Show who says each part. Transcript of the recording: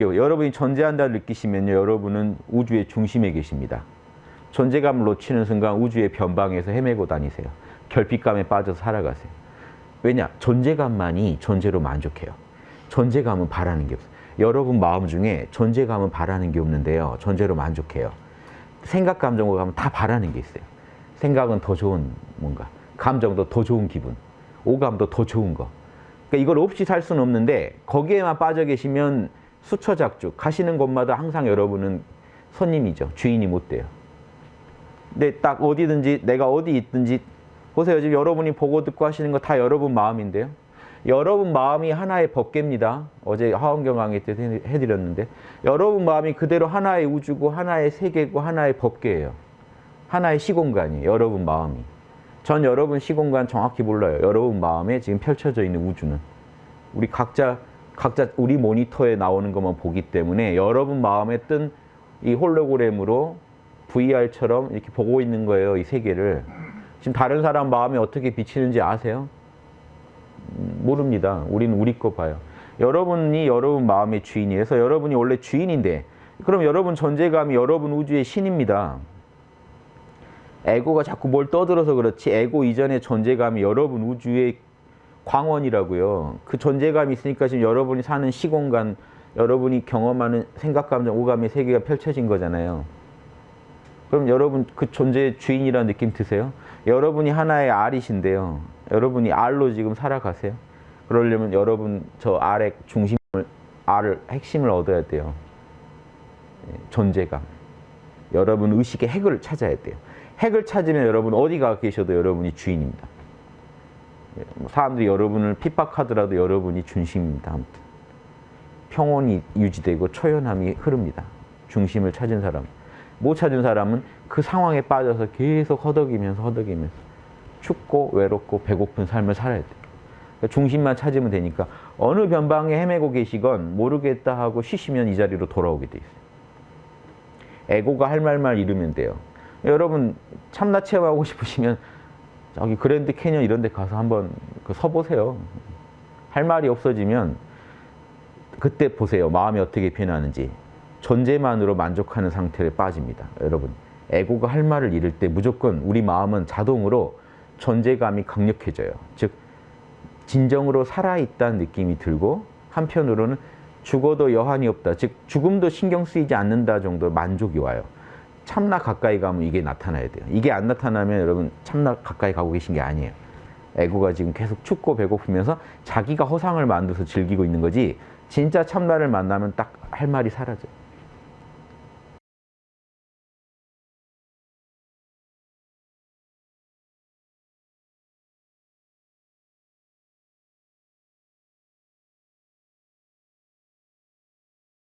Speaker 1: 여러분이 존재한다를 느끼시면요. 여러분은 우주의 중심에 계십니다. 존재감을 놓치는 순간 우주의 변방에서 헤매고 다니세요. 결핍감에 빠져서 살아가세요. 왜냐? 존재감만이 존재로 만족해요. 존재감은 바라는 게 없어요. 여러분 마음 중에 존재감은 바라는 게 없는데요. 존재로 만족해요. 생각, 감정과 가면 다 바라는 게 있어요. 생각은 더 좋은 뭔가, 감정도 더 좋은 기분, 오감도 더 좋은 거. 그러니까 이걸 없이 살 수는 없는데 거기에만 빠져 계시면 수처작주 가시는 곳마다 항상 여러분은 손님이죠. 주인이 못 돼요. 근데 딱 어디든지 내가 어디 있든지 보세요. 지금 여러분이 보고 듣고 하시는 거 다 여러분 마음인데요. 여러분 마음이 하나의 법계입니다. 어제 하원경 강의 때 해드렸는데 여러분 마음이 그대로 하나의 우주고 하나의 세계고 하나의 법계예요. 하나의 시공간이에요. 여러분 마음이. 전 여러분 시공간 정확히 몰라요. 여러분 마음에 지금 펼쳐져 있는 우주는. 우리 각자 각자 우리 모니터에 나오는 것만 보기 때문에 여러분 마음에 뜬 이 홀로그램으로 VR처럼 이렇게 보고 있는 거예요. 이 세계를. 지금 다른 사람 마음에 어떻게 비치는지 아세요? 음, 모릅니다. 우리는 우리 거 봐요. 여러분이 여러분 마음의 주인이라서 여러분이 원래 주인인데 그럼 여러분 존재감이 여러분 우주의 신입니다. 에고가 자꾸 뭘 떠들어서 그렇지 에고 이전의 존재감이 여러분 우주의 광원이라고요. 그 존재감이 있으니까 지금 여러분이 사는 시공간, 여러분이 경험하는 생각, 감정, 오감의 세계가 펼쳐진 거잖아요. 그럼 여러분 그 존재의 주인이라는 느낌 드세요? 여러분이 하나의 알이신데요. 여러분이 알로 지금 살아가세요. 그러려면 여러분 저 알의 중심을, 알을, 핵심을 얻어야 돼요. 예, 존재감. 여러분 의식의 핵을 찾아야 돼요. 핵을 찾으면 여러분 어디가 계셔도 여러분이 주인입니다. 뭐 사람들이 여러분을 핍박하더라도 여러분이 중심입니다. 아무튼. 평온이 유지되고 초연함이 흐릅니다. 중심을 찾은 사람. 못 찾은 사람은 그 상황에 빠져서 계속 허덕이면서 허덕이면서 춥고 외롭고 배고픈 삶을 살아야 돼요. 그러니까 중심만 찾으면 되니까 어느 변방에 헤매고 계시건 모르겠다 하고 쉬시면 이 자리로 돌아오게 돼 있어요. 에고가 할 말만 이루면 돼요. 여러분 참나 체험하고 싶으시면 저기 그랜드 캐년 이런 데 가서 한번 그 서보세요. 할 말이 없어지면 그때 보세요. 마음이 어떻게 변하는지. 존재만으로 만족하는 상태에 빠집니다. 여러분. 에고가 할 말을 잃을 때 무조건 우리 마음은 자동으로 존재감이 강력해져요. 즉 진정으로 살아있다는 느낌이 들고 한편으로는 죽어도 여한이 없다. 즉 죽음도 신경 쓰이지 않는다 정도 만족이 와요. 참나 가까이 가면 이게 나타나야 돼요. 이게 안 나타나면 여러분 참나 가까이 가고 계신 게 아니에요. 에고가 지금 계속 춥고 배고프면서 자기가 허상을 만들어서 즐기고 있는 거지 진짜 참나를 만나면 딱 할 말이 사라져요.